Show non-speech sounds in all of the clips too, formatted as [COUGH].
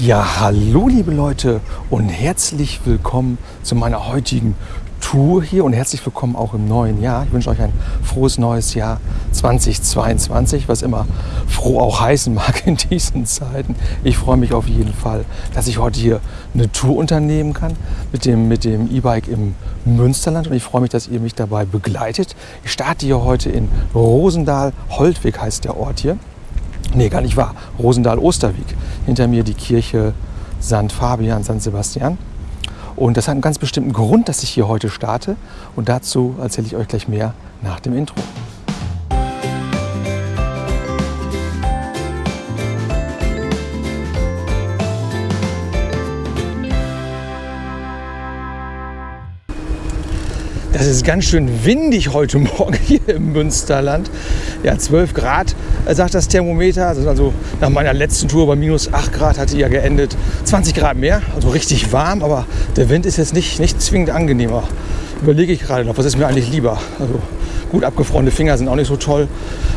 Ja, hallo liebe Leute und herzlich willkommen zu meiner heutigen Tour hier und herzlich willkommen auch im neuen Jahr. Ich wünsche euch ein frohes neues Jahr 2022, was immer froh auch heißen [LAUGHS] mag in diesen Zeiten. Ich freue mich auf jeden Fall, dass ich heute hier eine Tour unternehmen kann mit dem mit dem E-Bike im Münsterland und ich freue mich, dass ihr mich dabei begleitet. Ich starte hier heute in Rosendahl, Holtweg heißt der Ort hier. Nee, gar nicht wahr. Rosendahl-Osterweg. Hinter mir die Kirche St. Fabian, St. Sebastian. Und das hat einen ganz bestimmten Grund, dass ich hier heute starte. Und dazu erzähle ich euch gleich mehr nach dem Intro. Das ist ganz schön windig heute Morgen [LAUGHS] hier im Münsterland. Ja, 12 Grad äh, sagt das Thermometer. Also nach meiner letzten Tour bei minus 8 Grad hatte ja geendet. 20 Grad mehr, also richtig warm, aber der Wind ist jetzt nicht, nicht zwingend angenehmer. Überlege ich gerade noch, was ist mir eigentlich lieber? Also Gut, abgefrorene Finger sind auch nicht so toll.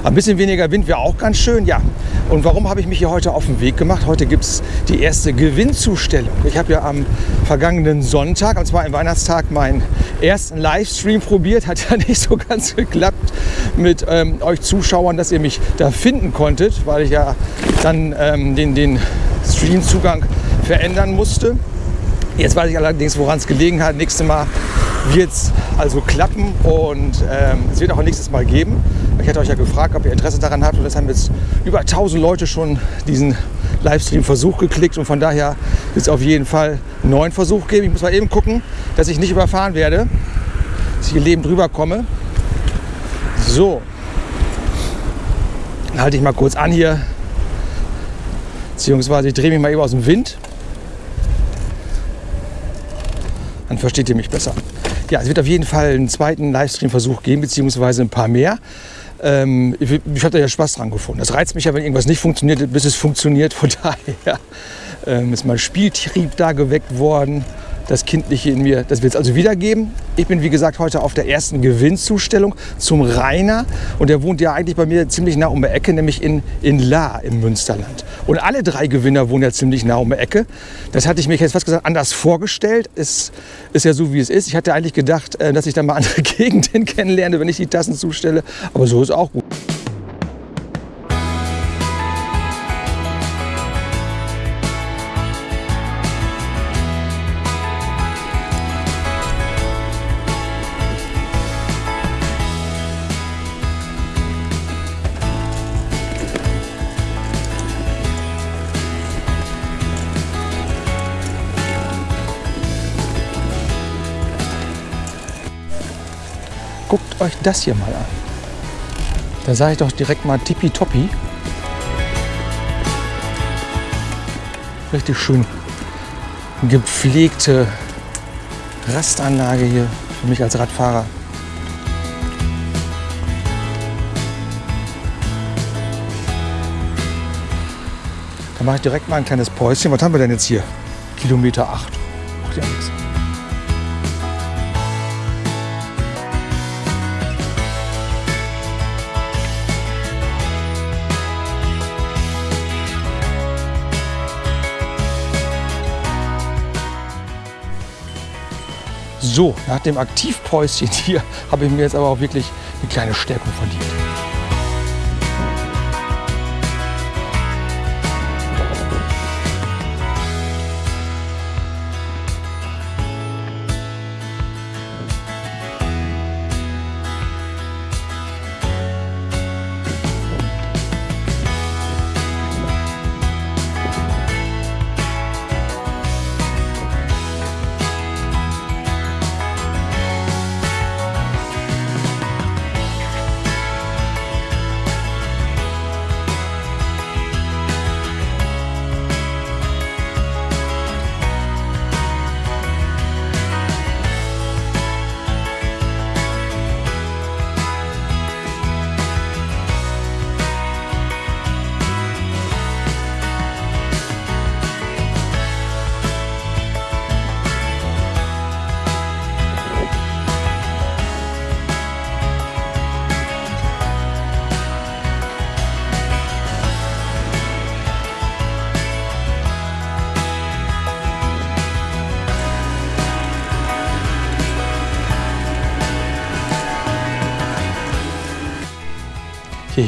Ein bisschen weniger Wind wäre auch ganz schön. Ja, und warum habe ich mich hier heute auf den Weg gemacht? Heute gibt es die erste Gewinnzustellung. Ich habe ja am vergangenen Sonntag, am zweiten Weihnachtstag, meinen ersten Livestream probiert. Hat ja [LAUGHS] nicht so ganz geklappt mit ähm, euch Zuschauern, dass ihr mich da finden konntet, weil ich ja dann ähm, den, den Streamzugang verändern musste. Jetzt weiß ich allerdings, woran es gelegen hat. Nächstes Mal wird es also klappen und ähm, es wird auch ein nächstes Mal geben. Ich hatte euch ja gefragt, ob ihr Interesse daran habt und es haben jetzt über 1000 Leute schon diesen Livestream-Versuch geklickt und von daher wird es auf jeden Fall einen neuen Versuch geben. Ich muss mal eben gucken, dass ich nicht überfahren werde, dass ich hier lebend drüber komme. So, dann halte ich mal kurz an hier, beziehungsweise ich drehe mich mal eben aus dem Wind. Dann versteht ihr mich besser. Ja, es wird auf jeden Fall einen zweiten Livestream-Versuch geben, beziehungsweise ein paar mehr. Ähm, ich, ich habe da ja Spaß dran gefunden. Das reizt mich ja, wenn irgendwas nicht funktioniert, bis es funktioniert. Von [LAUGHS] daher ähm, ist mein Spieltrieb da geweckt worden das Kindliche in mir, das wird es also wiedergeben. Ich bin, wie gesagt, heute auf der ersten Gewinnzustellung zum Rainer. Und der wohnt ja eigentlich bei mir ziemlich nah um die Ecke, nämlich in, in La im Münsterland. Und alle drei Gewinner wohnen ja ziemlich nah um die Ecke. Das hatte ich mir jetzt fast gesagt anders vorgestellt. Es ist ja so, wie es ist. Ich hatte eigentlich gedacht, äh, dass ich dann mal andere [LAUGHS] Gegenden kennenlerne, wenn ich die Tassen zustelle. Aber so ist auch gut. Euch das hier mal an. Da sage ich doch direkt mal tippitoppi. Richtig schön gepflegte Rastanlage hier für mich als Radfahrer. Da mache ich direkt mal ein kleines Päuschen. Was haben wir denn jetzt hier? Kilometer 8. Macht ja nichts. So, nach dem Aktivpäuschen hier [LAUGHS] habe ich mir jetzt aber auch wirklich eine kleine Stärkung verdient.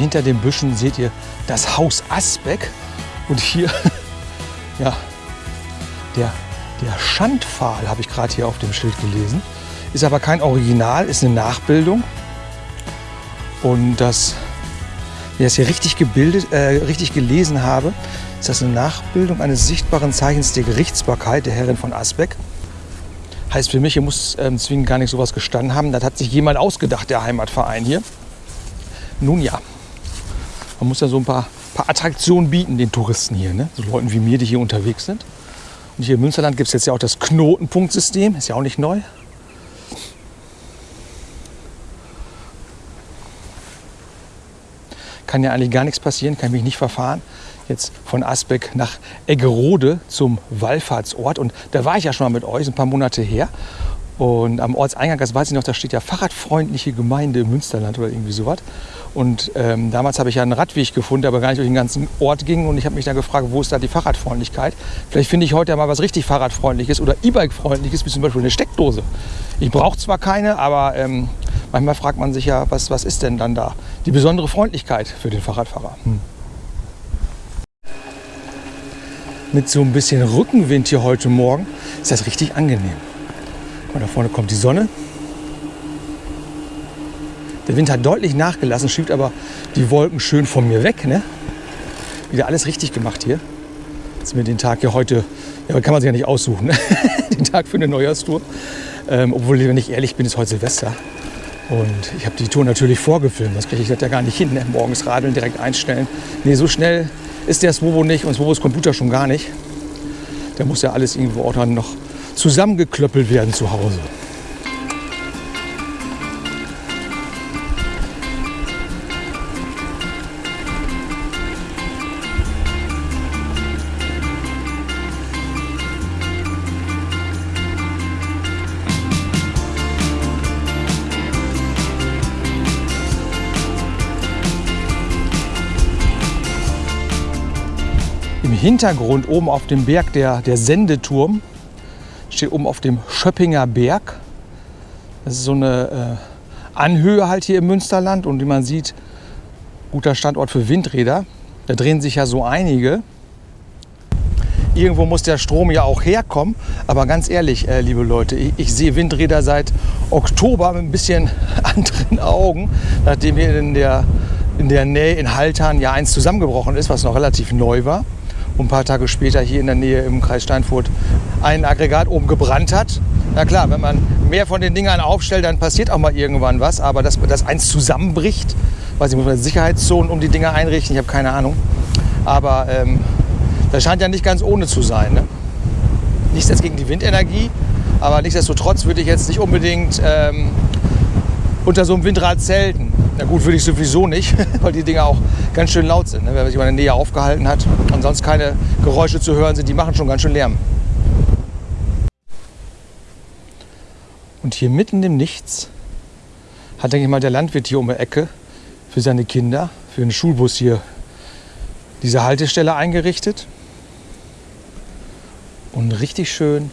Hinter den Büschen seht ihr das Haus Asbeck. Und hier, [LAUGHS] ja, der, der Schandpfahl habe ich gerade hier auf dem Schild gelesen. Ist aber kein Original, ist eine Nachbildung. Und das, wie ich das hier richtig, gebildet, äh, richtig gelesen habe, ist das eine Nachbildung eines sichtbaren Zeichens der Gerichtsbarkeit der Herrin von Asbeck. Heißt für mich, hier muss ähm, zwingend gar nicht sowas gestanden haben. Das hat sich jemand ausgedacht, der Heimatverein hier. Nun ja, man muss ja so ein paar, paar Attraktionen bieten den Touristen hier, ne? so Leuten wie mir, die hier unterwegs sind. Und hier im Münsterland gibt es jetzt ja auch das Knotenpunktsystem, ist ja auch nicht neu. Kann ja eigentlich gar nichts passieren, kann mich nicht verfahren. Jetzt von Asbeck nach Eggerode zum Wallfahrtsort. Und da war ich ja schon mal mit euch, ein paar Monate her. Und am Ortseingang, das weiß ich noch, da steht ja Fahrradfreundliche Gemeinde im Münsterland oder irgendwie sowas. Und ähm, damals habe ich ja einen Radweg gefunden, der aber gar nicht durch den ganzen Ort ging. Und ich habe mich dann gefragt, wo ist da die Fahrradfreundlichkeit? Vielleicht finde ich heute ja mal was richtig Fahrradfreundliches oder E-Bike-freundliches, wie zum Beispiel eine Steckdose. Ich brauche zwar keine, aber ähm, manchmal fragt man sich ja, was, was ist denn dann da die besondere Freundlichkeit für den Fahrradfahrer? Hm. Mit so ein bisschen Rückenwind hier heute Morgen ist das richtig angenehm. Und da vorne kommt die Sonne. Der Wind hat deutlich nachgelassen, schiebt aber die Wolken schön von mir weg. Ne? Wieder alles richtig gemacht hier. Jetzt mir den Tag hier heute, ja, kann man sich ja nicht aussuchen, ne? [LAUGHS] den Tag für eine Neujahrstour. Ähm, obwohl, wenn ich ehrlich bin, ist heute Silvester. Und ich habe die Tour natürlich vorgefilmt, das kriege ich das ja gar nicht hin. Ne? Morgens radeln, direkt einstellen. Nee, so schnell ist der Swobo nicht und Swobos Computer schon gar nicht. Der muss ja alles irgendwo auch dann noch zusammengeklöppelt werden zu Hause. Im Hintergrund oben auf dem Berg der, der Sendeturm steht oben auf dem Schöppinger Berg. Das ist so eine äh, Anhöhe halt hier im Münsterland und wie man sieht, guter Standort für Windräder. Da drehen sich ja so einige. Irgendwo muss der Strom ja auch herkommen. Aber ganz ehrlich, äh, liebe Leute, ich, ich, sehe Windräder seit Oktober mit ein bisschen [LAUGHS] anderen Augen, nachdem hier in der, in der Nähe in Haltern ja eins zusammengebrochen ist, was noch relativ neu war ein paar Tage später hier in der Nähe im Kreis Steinfurt ein Aggregat oben gebrannt hat. Na klar, wenn man mehr von den Dingern aufstellt, dann passiert auch mal irgendwann was. Aber dass das eins zusammenbricht, weiß ich, muss man Sicherheitszonen um die Dinger einrichten, ich habe keine Ahnung. Aber ähm, das scheint ja nicht ganz ohne zu sein. Ne? Nichts jetzt gegen die Windenergie, aber nichtsdestotrotz würde ich jetzt nicht unbedingt ähm, unter so einem Windrad zelten. Na gut, würde ich sowieso nicht, [LAUGHS] weil die Dinger auch ganz schön laut sind. Ne? Wenn man sich mal in der Nähe aufgehalten hat und sonst keine Geräusche zu hören sind, die machen schon ganz schön Lärm. Und hier mitten im Nichts hat, denke ich mal, der Landwirt hier um die Ecke für seine Kinder, für einen Schulbus hier diese Haltestelle eingerichtet. Und richtig schön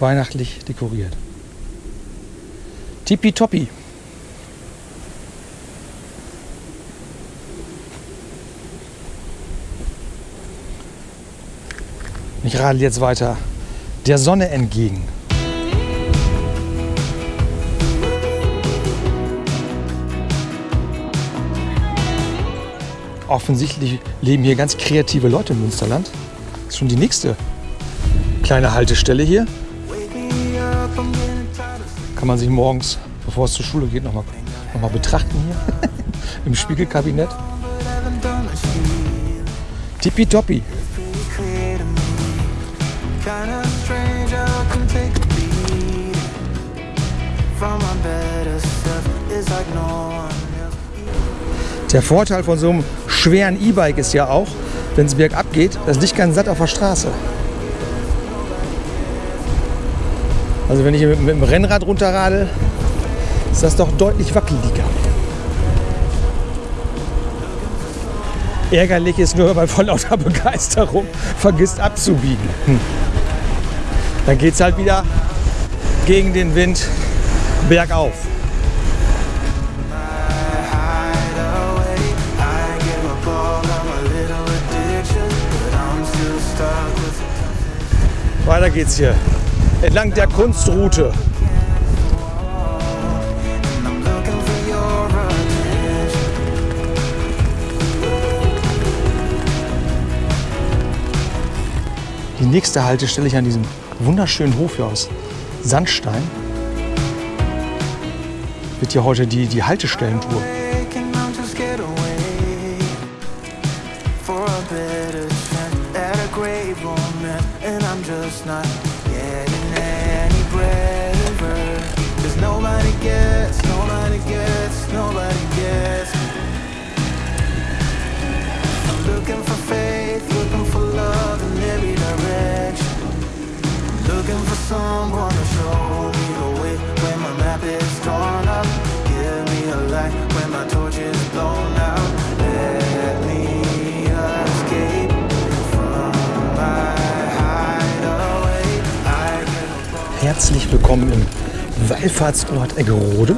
weihnachtlich dekoriert. Tippitoppi. Ich radel jetzt weiter der Sonne entgegen. Offensichtlich leben hier ganz kreative Leute im Münsterland. Das ist schon die nächste kleine Haltestelle hier kann man sich morgens, bevor es zur Schule geht, nochmal noch mal betrachten hier [LAUGHS] im Spiegelkabinett. Tippitoppi. Der Vorteil von so einem schweren E-Bike ist ja auch, wenn es bergab geht, das liegt ganz satt auf der Straße. Also wenn ich mit, mit dem Rennrad runterradel, ist das doch deutlich wackeliger. Ärgerlich ist nur, wenn man vor lauter [LAUGHS] Begeisterung vergisst abzubiegen. Hm. Dann geht es halt wieder gegen den Wind bergauf. Weiter geht's hier. Entlang der Kunstroute. Die nächste Haltestelle ich an diesem wunderschönen Hof hier aus Sandstein. Wird hier heute die, die Haltestellentour. Just not Herzlich willkommen im Wallfahrtsort Eggerode.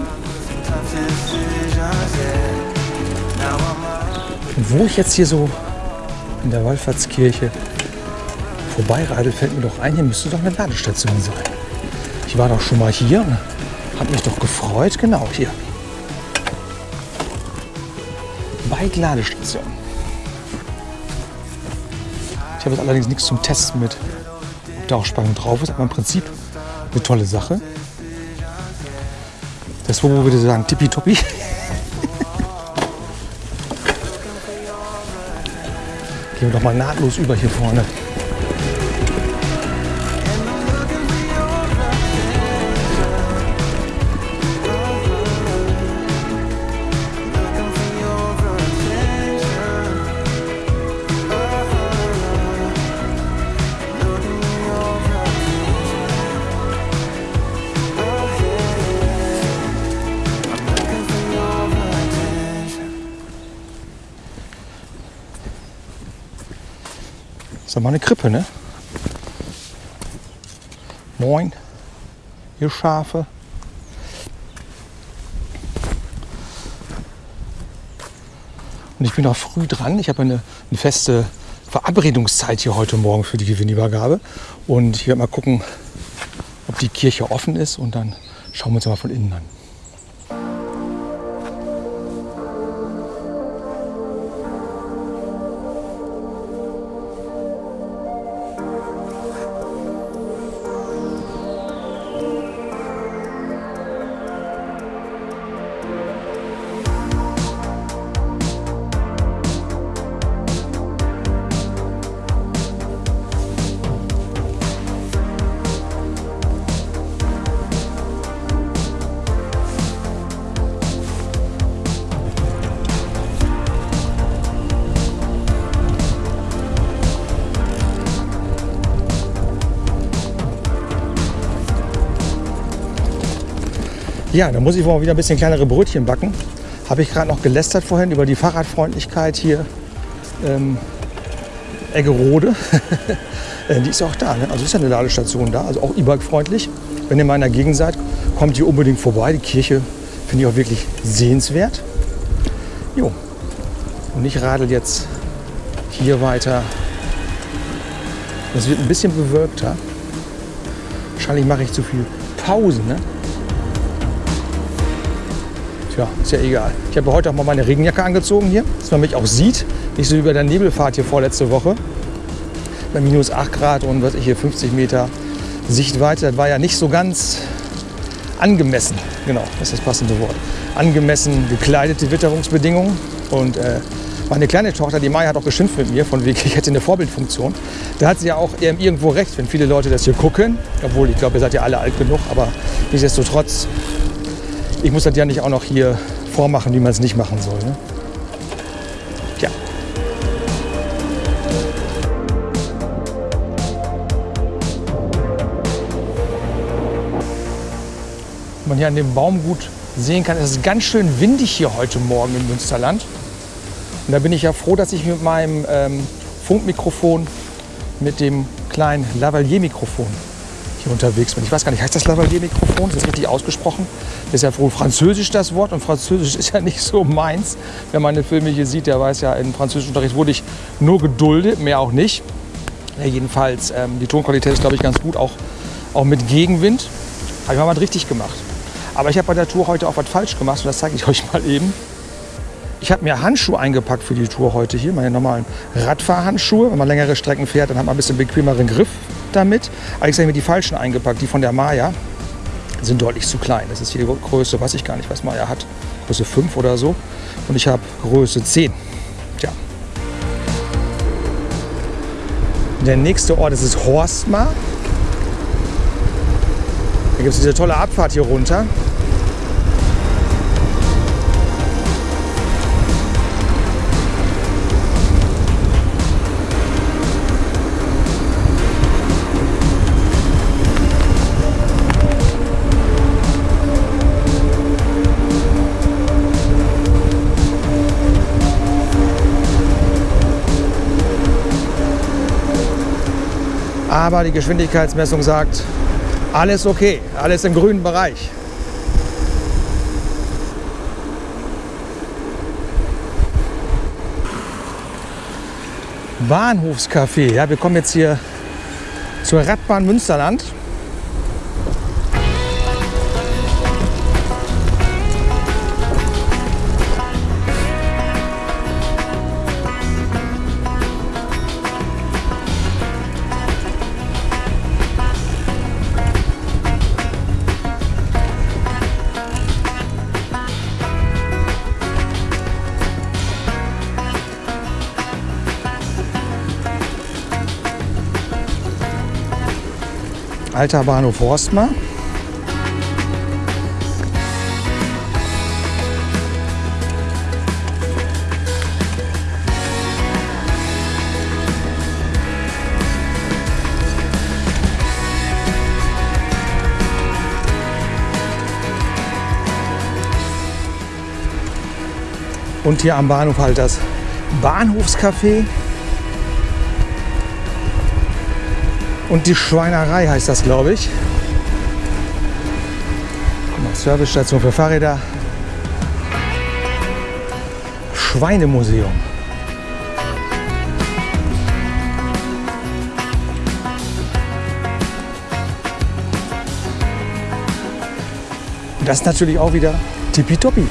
Und wo ich jetzt hier so in der Wallfahrtskirche vorbeiradel, fällt mir doch ein, hier müsste doch eine Ladestation sein. Ich war doch schon mal hier und habe mich doch gefreut. Genau, hier. Bike Ladestation. Ich habe jetzt allerdings nichts zum Testen mit, ob da auch Spannung drauf ist, aber im Prinzip eine tolle Sache. Das wo würde sagen, tippitoppi. Gehen wir doch mal nahtlos über hier vorne. Doch mal eine Krippe, ne? Moin, ihr Schafe. Und ich bin auch früh dran. Ich habe eine, eine feste Verabredungszeit hier heute Morgen für die Gewinnübergabe. Und ich werde mal gucken, ob die Kirche offen ist. Und dann schauen wir uns mal von innen an. Ja, da muss ich wohl wieder ein bisschen kleinere Brötchen backen. Habe ich gerade noch gelästert vorhin über die Fahrradfreundlichkeit hier ähm, Eggerode. [LAUGHS] Äh, die ist auch da. Ne? Also ist ja eine Ladestation da, also auch E-Bike-freundlich. Wenn ihr mal in der Gegend seid, kommt hier unbedingt vorbei. Die Kirche finde ich auch wirklich sehenswert. Jo. Und ich radel jetzt hier weiter. Das wird ein bisschen bewölkter. Wahrscheinlich mache ich zu viel Pause. Ne? Tja, ist ja egal. Ich habe heute auch mal meine Regenjacke angezogen hier, dass man mich auch sieht. Nicht so wie bei der Nebelfahrt hier vorletzte Woche. Bei minus 8 Grad und was ich hier 50 Meter Sichtweite. Das war ja nicht so ganz angemessen. Genau, das ist das passende Wort. Angemessen gekleidete Witterungsbedingungen. Und äh, meine kleine Tochter, die Maya, hat auch geschimpft mit mir, von wegen, [LAUGHS] ich hätte eine Vorbildfunktion. Da hat sie ja auch irgendwo recht, wenn viele Leute das hier gucken. Obwohl, ich glaube, ihr seid ja alle alt genug. Aber nichtsdestotrotz, ich muss das ja nicht auch noch hier vormachen, wie man es nicht machen soll. Ne? Tja. Wie man hier an dem Baum gut sehen kann, es ist ganz schön windig hier heute Morgen im Münsterland. Und da bin ich ja froh, dass ich mit meinem ähm, Funkmikrofon, mit dem kleinen Lavalier-Mikrofon hier unterwegs bin. Ich weiß gar nicht, heißt das Lavalier-Mikrofon? Ist das richtig ausgesprochen? Das ist ja wohl französisch das Wort und französisch ist ja [LAUGHS] nicht so meins. Wer meine Filme hier sieht, der weiß ja, im französischen Unterricht wurde ich nur geduldet, mehr auch nicht. Ja, jedenfalls, ähm, die Tonqualität ist, glaube ich, ganz gut, auch, auch mit Gegenwind. Habe ich mal was richtig gemacht. Aber ich habe bei der Tour heute auch was falsch gemacht und das zeige ich euch mal eben. Ich habe mir Handschuhe eingepackt für die Tour heute hier, meine normalen Radfahrhandschuhe. Wenn man längere Strecken fährt, dann hat man ein bisschen bequemeren Griff damit. Aber ich habe mir die falschen eingepackt, die von der Maya sind deutlich zu klein. Das ist hier die Größe, weiß ich gar nicht, was Maya hat. Größe 5 oder so. Und ich habe Größe 10. Tja. Der nächste Ort ist es Horstmar. Da gibt es diese tolle Abfahrt hier runter. Aber die Geschwindigkeitsmessung sagt, alles okay, alles im grünen Bereich. Bahnhofscafé. Ja, wir kommen jetzt hier zur Radbahn Münsterland. Alter Bahnhof Horstmar. Und hier am Bahnhof halt das Bahnhofscafé. Und die Schweinerei heißt das, glaube ich. Guck mal, Servicestation für Fahrräder. Schweinemuseum. Das ist natürlich auch wieder tippitoppi.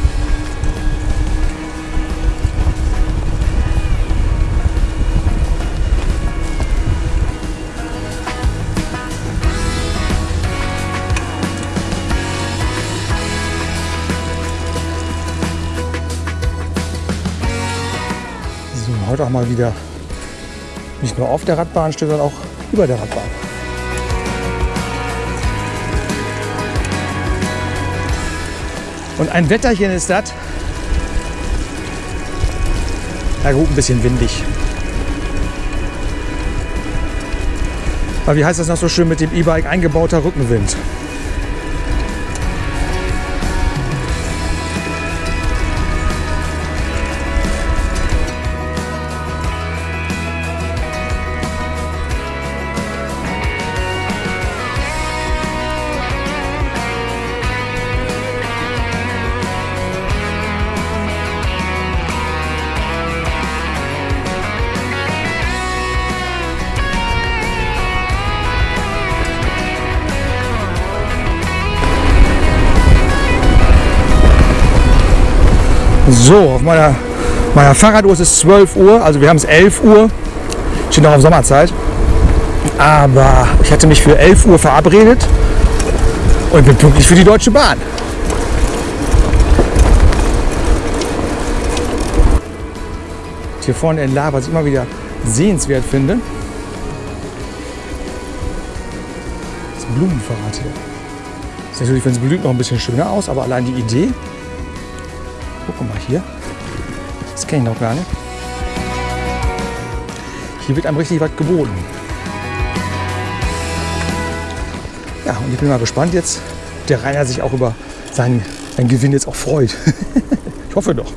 Mal wieder nicht nur auf der Radbahn steht, sondern auch über der Radbahn. Und ein Wetterchen ist das. Na gut, ein bisschen windig. Aber wie heißt das noch so schön mit dem E-Bike eingebauter Rückenwind? So, auf meiner, meiner Fahrraduhr ist es 12 Uhr, also wir haben es 11 Uhr. Steht noch auf Sommerzeit. Aber ich hatte mich für 11 Uhr verabredet und bin pünktlich für die Deutsche Bahn. Hier vorne in La, was ich immer wieder sehenswert finde, das Blumenfahrrad hier. Sieht natürlich, wenn es blüht, noch ein bisschen schöner aus, aber allein die Idee, Guck mal hier. Das kenne ich noch gar nicht. Hier wird einem richtig was geboten. Ja, und ich bin mal gespannt jetzt, der Rainer sich auch über seinen, seinen Gewinn jetzt auch freut. [LAUGHS] ich hoffe doch.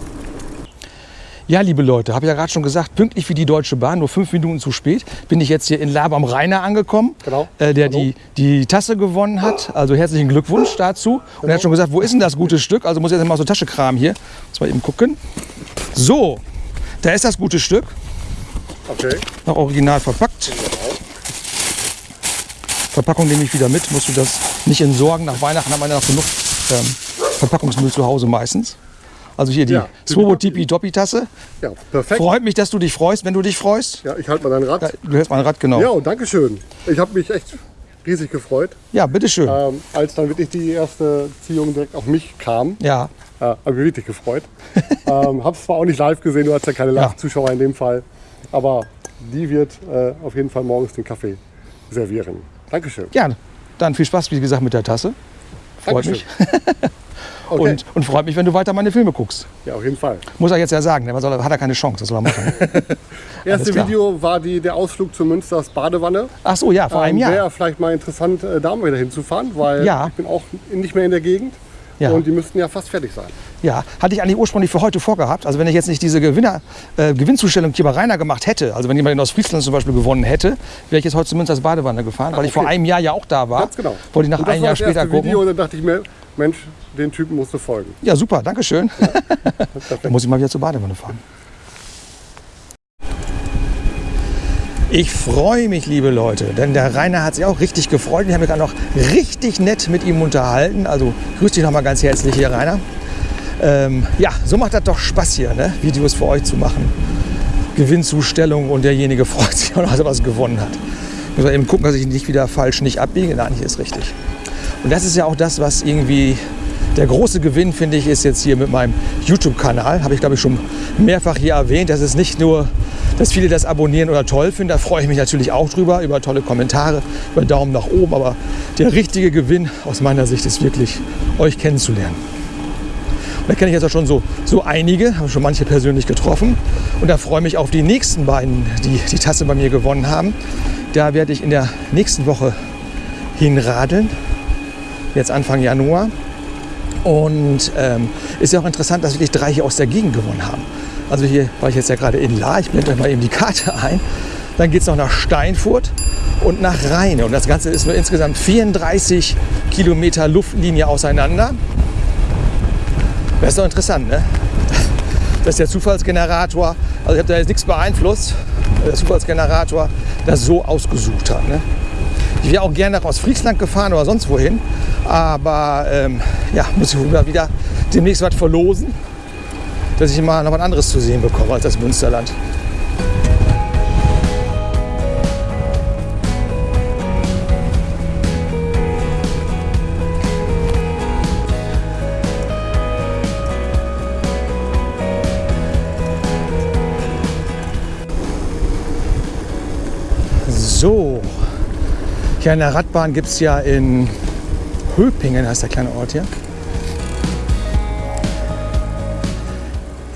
Ja, liebe Leute, habe ja gerade schon gesagt, pünktlich wie die Deutsche Bahn, nur fünf Minuten zu spät, bin ich jetzt hier in Laber am Rainer angekommen, Genau. äh, der Hallo. die, die Tasse gewonnen hat. Also herzlichen Glückwunsch dazu. Und er hat schon gesagt, wo ist denn das gute Stück? Also muss ich jetzt mal so Tasche kramen hier. Muss mal eben gucken. So, da ist das gute Stück, Okay. noch original verpackt. Verpackung nehme ich wieder mit. Musst du das nicht entsorgen. Nach Weihnachten haben wir ja noch genug ähm, Verpackungsmüll zu Hause meistens. Also hier die Ja, Swobo Tipi Doppi Tasse. Ja, perfekt. Freut mich, dass du dich freust, wenn du dich freust. Ja, ich halte mal dein Rad. Ja, du hältst mein Rad, genau. Ja, und danke schön. Ich habe mich echt riesig gefreut, Ja, bitteschön. ähm, als dann wirklich die erste Ziehung direkt auf mich kam. Ja, Äh, habe mich wirklich gefreut. [LAUGHS] ähm, habe es zwar auch nicht live gesehen, du hast ja keine Ja. Live-Zuschauer in dem Fall, aber die wird äh, auf jeden Fall morgens den Kaffee servieren. Dankeschön. gerne. Dann viel Spaß, wie gesagt, mit der Tasse. Freut Dankeschön. mich. [LAUGHS] Okay. Und, und freut mich, wenn du weiter meine Filme guckst. Ja, auf jeden Fall. Muss er jetzt ja sagen, ne? was soll hat er keine Chance, das soll er machen. [LAUGHS] Erste. Video war die, der Ausflug zu Münsters Badewanne. Ach so, ja, vor einem Ähm, Jahr. Wäre vielleicht mal interessant, äh, da mal wieder hinzufahren, weil Ja. ich bin auch nicht mehr in der Gegend. Ja. Und die müssten ja fast fertig sein. Ja, hatte ich eigentlich ursprünglich für heute vorgehabt. Also wenn ich jetzt nicht diese Gewinner, äh, Gewinnzustellung hier bei Rainer gemacht hätte, also wenn jemand in Ostfriesland zum Beispiel gewonnen hätte, wäre ich jetzt heute zumindest als Badewanne gefahren, weil ich vor okay. einem Jahr ja auch da war. Ganz genau. Wollte ich nach einem Jahr später gucken. Video und dann dachte ich mir, Mensch, den Typen musst du folgen. Ja, super, danke schön. [LAUGHS] Dann muss ich mal wieder zur Badewanne fahren. Ich freue mich, liebe Leute, denn der Rainer hat sich auch richtig gefreut. Ich habe mich dann noch richtig nett mit ihm unterhalten. Also grüß dich noch mal ganz herzlich hier, Rainer. Ähm, ja, so macht das doch Spaß hier, ne? Videos für euch zu machen. Gewinnzustellung und derjenige [LAUGHS] freut sich auch noch, dass er was gewonnen hat. Ich muss mal eben gucken, dass ich nicht wieder falsch nicht abbiege. Nein, hier ist richtig. Und das ist ja auch das, was irgendwie der große Gewinn, finde ich, ist jetzt hier mit meinem YouTube-Kanal. Habe ich, glaube ich, schon mehrfach hier erwähnt. Das ist nicht nur, dass viele das abonnieren oder toll finden. Da freue ich mich natürlich auch drüber, über tolle Kommentare, über Daumen nach oben. Aber der richtige Gewinn aus meiner Sicht ist wirklich, euch kennenzulernen. Und da kenne ich jetzt auch schon so, so einige, habe schon manche persönlich getroffen. Und da freue ich mich auf die nächsten beiden, die die Tasse bei mir gewonnen haben. Da werde ich in der nächsten Woche hinradeln, jetzt Anfang Januar. Und ähm, ist ja auch interessant, dass wirklich drei hier aus der Gegend gewonnen haben. Also hier war ich jetzt ja gerade in La, ich blende euch mal eben die Karte ein. Dann geht es noch nach Steinfurt und nach Rheine. Und das Ganze ist nur insgesamt 34 Kilometer Luftlinie auseinander. Das ist doch interessant, ne? Dass der Zufallsgenerator, also ich habe da jetzt nichts beeinflusst, der Zufallsgenerator das so ausgesucht hat. Ne? Ich wäre auch gerne nach Ostfriesland gefahren oder sonst wohin, aber ähm, ja, muss ich mal wieder demnächst was verlosen, dass ich mal noch was anderes zu sehen bekomme als das Münsterland. So, hier an der Radbahn gibt es ja in Höpingen, heißt der kleine Ort hier.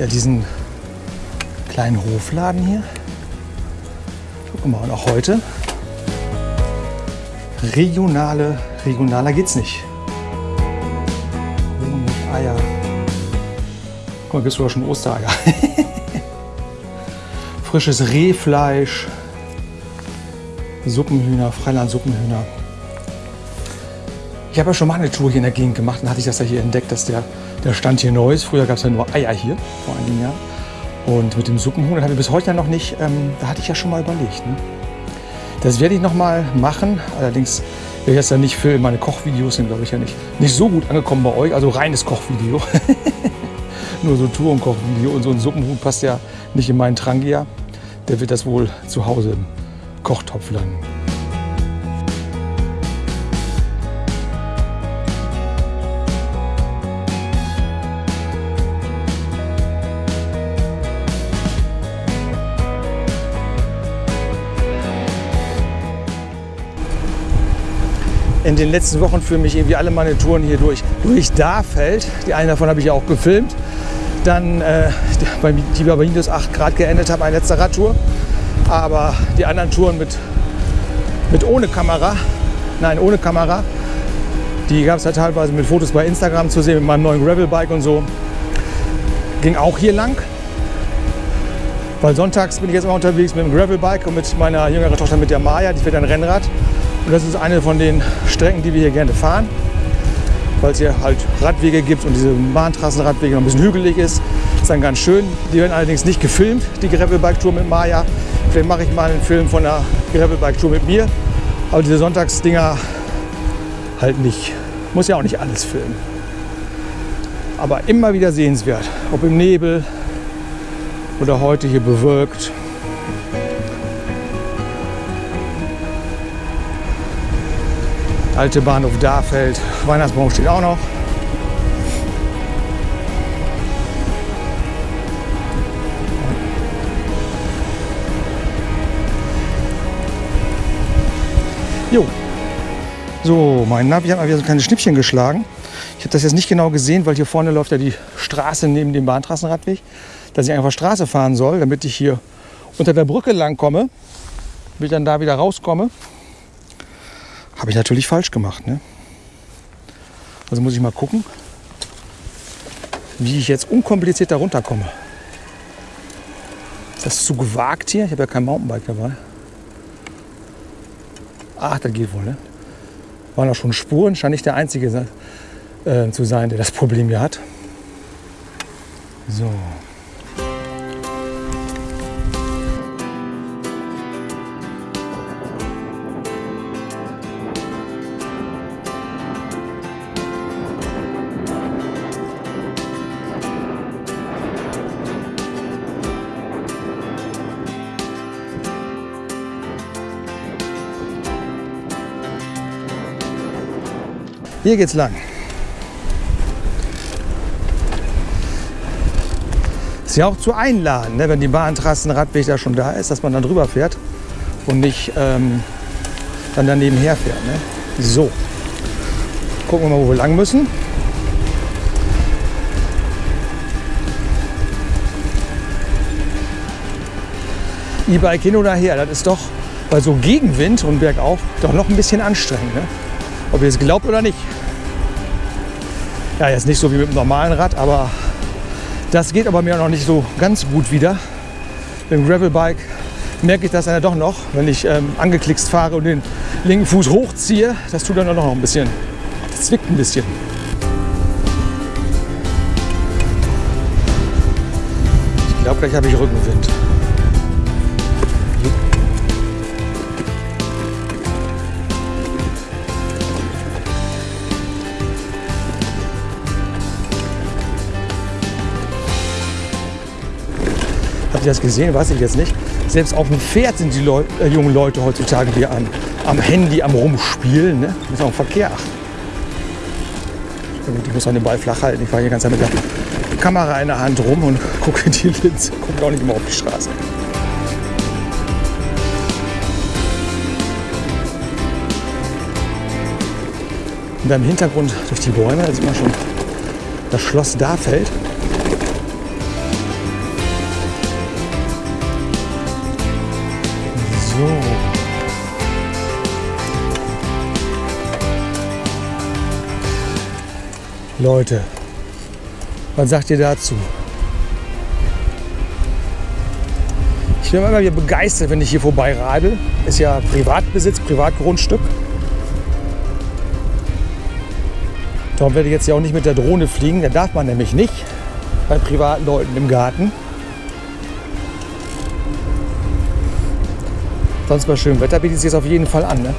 Ja, diesen kleinen Hofladen hier. Wir mal, und auch heute. Regionale, regionaler geht's nicht. Honig, Eier. Guck mal, gibt's sogar schon Ostereier. [LAUGHS] Frisches Rehfleisch. Suppenhühner, Freiland-Suppenhühner. Ich habe ja schon mal eine Tour hier in der Gegend gemacht und hatte ich das ja hier entdeckt, dass der, der Stand hier neu ist. Früher gab es ja nur Eier hier, vor einigen Jahren. Und mit dem Suppenhuhn, das habe ich bis heute noch nicht, ähm, da hatte ich ja schon mal überlegt. Ne? Das werde ich noch mal machen. Allerdings werde ich das ja nicht filmen. Meine Kochvideos sind, glaube ich, ja nicht, nicht so gut angekommen bei euch. Also reines Kochvideo. [LAUGHS] nur so Tour- und Kochvideo. Und so ein Suppenhuhn passt ja nicht in meinen Trangia. Der wird das wohl zu Hause im Kochtopf landen. In den letzten Wochen führen mich irgendwie alle meine Touren hier durch, durch Darfeld. Die eine davon habe ich auch gefilmt. Dann, äh, die bei minus 8 Grad geendet hat, meine letzte Radtour. Aber die anderen Touren mit, mit ohne Kamera, nein, ohne Kamera, die gab es ja teilweise mit Fotos bei Instagram zu sehen, mit meinem neuen Gravelbike und so. Ging auch hier lang. Weil sonntags bin ich jetzt immer unterwegs mit dem Gravelbike und mit meiner jüngeren Tochter mit der Maya, die fährt ein Rennrad. Und das ist eine von den Strecken, die wir hier gerne fahren, weil es hier halt Radwege gibt und diese Bahntrassenradwege noch ein bisschen hügelig ist. Ist dann ganz schön. Die werden allerdings nicht gefilmt, die Gravelbike-Tour mit Maya. Vielleicht mache ich mal einen Film von der Gravelbike-Tour mit mir Aber diese Sonntagsdinger halt nicht. Muss ja auch nicht alles filmen. Aber immer wieder sehenswert. Ob im Nebel oder heute hier bewölkt. Alte Bahnhof Dahfeld. Weihnachtsbaum steht auch noch. Jo. So, mein Navi hat mal wieder so kleine Schnippchen geschlagen. Ich habe das jetzt nicht genau gesehen, weil hier vorne läuft ja die Straße neben dem Bahntrassenradweg, dass ich einfach Straße fahren soll, damit ich hier unter der Brücke lang komme, damit ich dann da wieder rauskomme. Habe ich natürlich falsch gemacht. Ne? Also muss ich mal gucken, wie ich jetzt unkompliziert da runterkomme. Ist das zu gewagt hier? Ich habe ja kein Mountainbike dabei. Ach, das geht wohl, ne? Waren auch schon Spuren, scheint nicht der Einzige äh, zu sein, der das Problem hier hat. So. Hier geht's lang. Ist ja auch zu einladen, ne, wenn die Bahntrassenradweg da schon da ist, dass man dann drüber fährt und nicht ähm, dann daneben herfährt. Ne? So, gucken wir mal, wo wir lang müssen. E-Bike hin oder her, das ist doch bei so Gegenwind und bergauf doch noch ein bisschen anstrengend. Ne? Ob ihr es glaubt oder nicht. Ja, jetzt nicht so wie mit dem normalen Rad, aber das geht aber mir noch nicht so ganz gut wieder. Mit dem Gravelbike merke ich das dann doch noch, wenn ich ähm, angeklickst fahre und den linken Fuß hochziehe. Das tut dann doch noch ein bisschen. Das zwickt ein bisschen. Ich glaube, gleich habe ich Rückenwind. Habt ihr das gesehen? Weiß ich jetzt nicht. Selbst auf dem Pferd sind die Leu äh, jungen Leute heutzutage hier am, am Handy am Rumspielen. Ne? Muss auch Verkehr achten. Ich muss auch den Ball flach halten. Ich fahre hier ganz mit der Kamera in der Hand rum und [LAUGHS] gucke die Linse. Gucke auch nicht immer auf die Straße. Und da im Hintergrund durch die Bäume, da sieht man schon das Schloss Dahfeld. So. Leute, was sagt ihr dazu? Ich bin immer wieder begeistert, wenn ich hier vorbei radel. Ist ja Privatbesitz, Privatgrundstück. Darum werde ich jetzt ja auch nicht mit der Drohne fliegen. Da darf man nämlich nicht bei privaten Leuten im Garten. Sonst bei schönem Wetter bietet es sich auf jeden Fall an. Ne?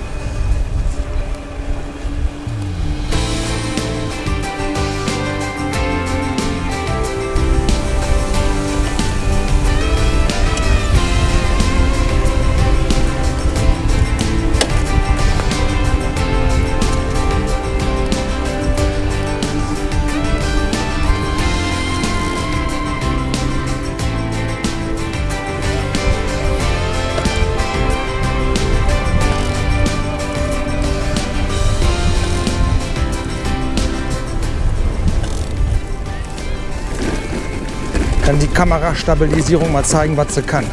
Kamerastabilisierung mal zeigen, was sie kann.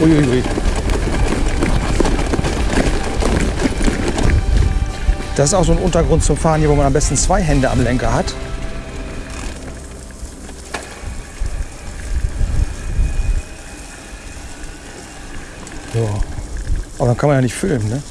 Uiuiui. Das ist auch so ein Untergrund zum Fahren hier, wo man am besten zwei Hände am Lenker hat. So. Aber dann kann man ja nicht filmen, ne?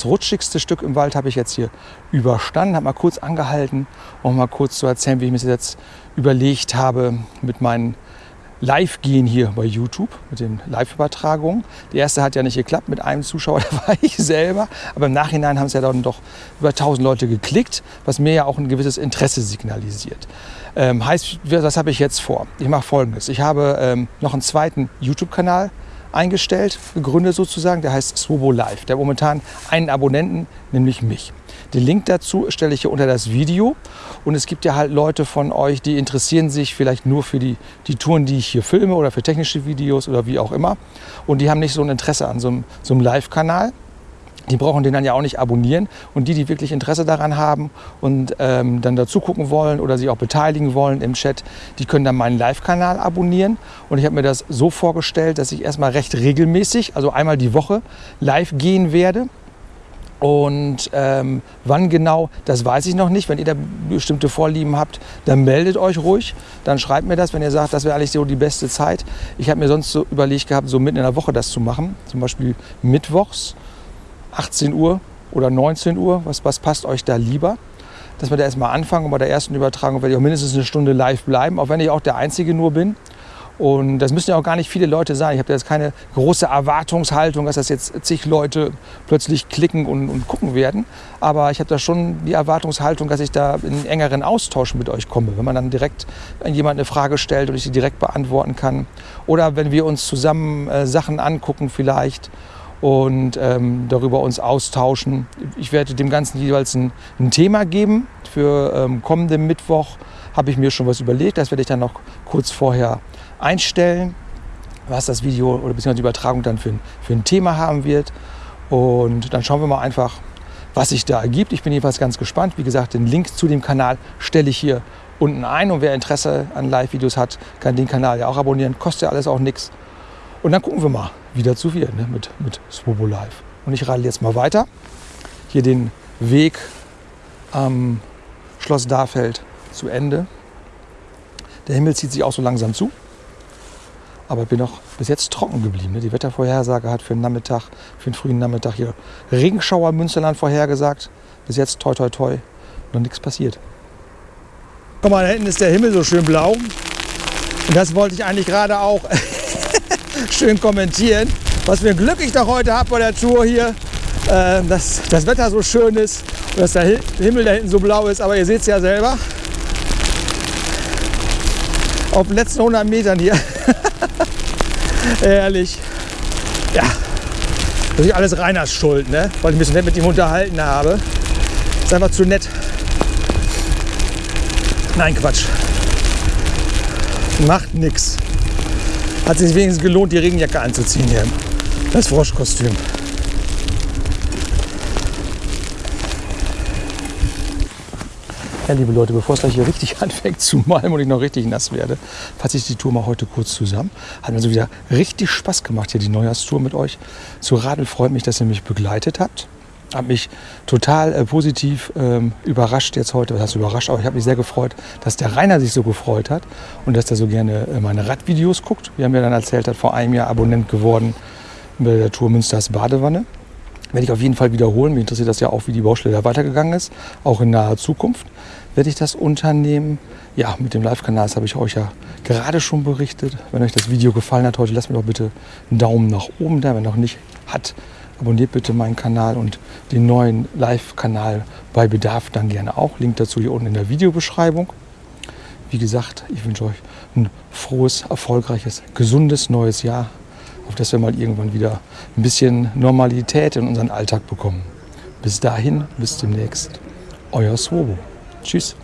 Das rutschigste Stück im Wald habe ich jetzt hier überstanden, habe mal kurz angehalten, um mal kurz zu erzählen, wie ich mir das jetzt überlegt habe mit meinen live gehen hier bei YouTube mit den Live-Übertragungen. Die erste hat ja nicht geklappt mit einem Zuschauer, [LAUGHS] da war ich selber. Aber im Nachhinein haben es ja dann doch über 1000 Leute geklickt, was mir ja auch ein gewisses Interesse signalisiert. Ähm, heißt, was habe ich jetzt vor? Ich mache folgendes. Ich habe ähm, noch einen zweiten YouTube-Kanal eingestellt, gegründet sozusagen. Der heißt Swobo Live. Der hat momentan einen Abonnenten, nämlich mich. Den Link dazu stelle ich hier unter das Video. Und es gibt ja halt Leute von euch, die interessieren sich vielleicht nur für die, die Touren, die ich hier filme oder für technische Videos oder wie auch immer. Und die haben nicht so ein Interesse an so einem, so einem Live-Kanal. Die brauchen den dann ja auch nicht abonnieren. Und die, die wirklich Interesse daran haben und ähm, dann dazu gucken wollen oder sich auch beteiligen wollen im Chat, die können dann meinen Live-Kanal abonnieren. Und ich habe mir das so vorgestellt, dass ich erstmal recht regelmäßig, also einmal die Woche, live gehen werde. Und ähm, wann genau, das weiß ich noch nicht. Wenn ihr da bestimmte Vorlieben habt, dann meldet euch ruhig. Dann schreibt mir das, wenn ihr sagt, das wäre eigentlich so die beste Zeit. Ich habe mir sonst so überlegt gehabt, so mitten in der Woche das zu machen. Zum Beispiel mittwochs, 18 Uhr oder 19 Uhr. Was, was passt euch da lieber? Dass wir da erstmal anfangen und bei der ersten Übertragung werde ich auch mindestens eine Stunde live bleiben, auch wenn ich auch der Einzige nur bin. Und das müssen ja auch gar nicht viele Leute sein. Ich habe jetzt keine große Erwartungshaltung, dass das jetzt zig Leute plötzlich klicken und, und gucken werden. Aber ich habe da schon die Erwartungshaltung, dass ich da in engeren Austausch mit euch komme. Wenn man dann direkt an jemand eine Frage stellt und ich sie direkt beantworten kann. Oder wenn wir uns zusammen äh, Sachen angucken vielleicht und ähm, darüber uns austauschen. Ich werde dem Ganzen jeweils ein, ein Thema geben. Für ähm, kommenden Mittwoch habe ich mir schon was überlegt. Das werde ich dann noch kurz vorher einstellen, was das Video oder beziehungsweise die Übertragung dann für für ein Thema haben wird. Und dann schauen wir mal einfach, was sich da ergibt. Ich bin jedenfalls ganz gespannt. Wie gesagt, den Link zu dem Kanal stelle ich hier unten ein. Und wer Interesse an Live-Videos hat, kann den Kanal ja auch abonnieren. Kostet ja alles auch nichts. Und dann gucken wir mal, wie dazu wird ne? mit, mit Swobo Live. Und ich radel jetzt mal weiter. Hier den Weg am Schloss Darfeld zu Ende. Der Himmel zieht sich auch so langsam zu. Aber ich bin noch bis jetzt trocken geblieben. Ne? Die Wettervorhersage hat für den Nachmittag, für den frühen Nachmittag hier Regenschauer Münsterland vorhergesagt. Bis jetzt toi toi toi noch nichts passiert. Guck mal, da hinten ist der Himmel so schön blau. Und das wollte ich eigentlich gerade auch [LAUGHS] schön kommentieren. Was für ein Glück ich doch heute habe bei der Tour hier. Äh, dass das Wetter so schön ist und dass der Himmel da hinten so blau ist. Aber ihr seht es ja selber. Auf den letzten 100 Metern hier. [LAUGHS] Ehrlich. Ja. Ist alles Reiners Schuld, ne? weil ich mich so nett mit ihm unterhalten habe. Ist einfach zu nett. Nein, Quatsch. Macht nix. Hat sich wenigstens gelohnt, die Regenjacke anzuziehen hier. Das Froschkostüm. Ja, liebe Leute, bevor es gleich hier richtig [LAUGHS] anfängt zu malmen und ich noch richtig nass werde, fasse ich die Tour mal heute kurz zusammen. Hat mir so wieder richtig Spaß gemacht, hier die Neujahrstour mit euch zu radeln. Freut mich, dass ihr mich begleitet habt. Habe mich total äh, positiv ähm, überrascht jetzt heute. Was heißt überrascht? Aber ich habe mich sehr gefreut, dass der Rainer sich so gefreut hat und dass er so gerne äh, meine Radvideos guckt. Wir haben ja dann erzählt, hat vor einem Jahr Abonnent geworden bei der Tour Münsters Badewanne. Werde ich auf jeden Fall wiederholen. Mich interessiert das ja auch, wie die Baustelle da weitergegangen ist, auch in naher Zukunft werde ich das unternehmen. Ja, mit dem Live-Kanal, das habe ich euch ja gerade schon berichtet. Wenn euch das Video gefallen hat heute, lasst mir doch bitte einen Daumen nach oben da. Wenn noch nicht hat, abonniert bitte meinen Kanal und den neuen Live-Kanal bei Bedarf dann gerne auch. Link dazu hier unten in der Videobeschreibung. Wie gesagt, ich wünsche euch ein frohes, erfolgreiches, gesundes neues Jahr, auf das wir mal irgendwann wieder ein bisschen Normalität in unseren Alltag bekommen. Bis dahin, bis demnächst, euer Swobo. Tschüss.